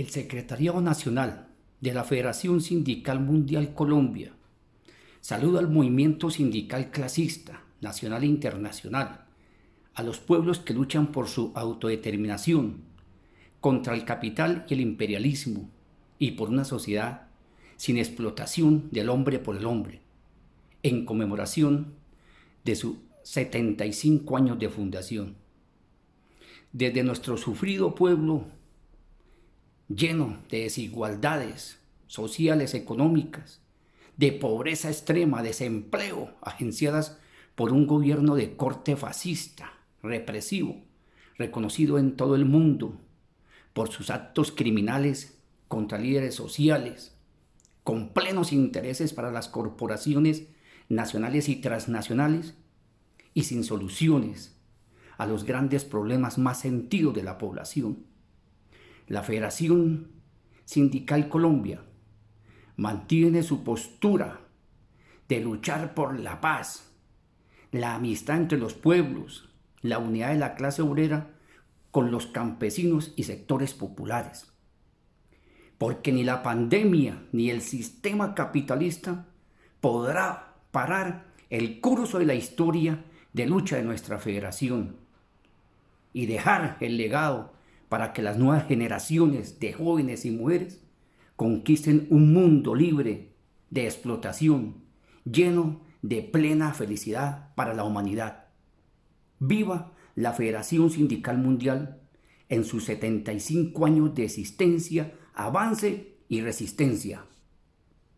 el Secretariado Nacional de la Federación Sindical Mundial Colombia saluda al movimiento sindical clasista, nacional e internacional, a los pueblos que luchan por su autodeterminación, contra el capital y el imperialismo, y por una sociedad sin explotación del hombre por el hombre, en conmemoración de sus 75 años de fundación. Desde nuestro sufrido pueblo lleno de desigualdades sociales, económicas, de pobreza extrema, desempleo, agenciadas por un gobierno de corte fascista, represivo, reconocido en todo el mundo por sus actos criminales contra líderes sociales, con plenos intereses para las corporaciones nacionales y transnacionales y sin soluciones a los grandes problemas más sentidos de la población la Federación Sindical Colombia mantiene su postura de luchar por la paz, la amistad entre los pueblos, la unidad de la clase obrera con los campesinos y sectores populares. Porque ni la pandemia ni el sistema capitalista podrá parar el curso de la historia de lucha de nuestra federación y dejar el legado para que las nuevas generaciones de jóvenes y mujeres conquisten un mundo libre de explotación, lleno de plena felicidad para la humanidad. Viva la Federación Sindical Mundial en sus 75 años de existencia, avance y resistencia.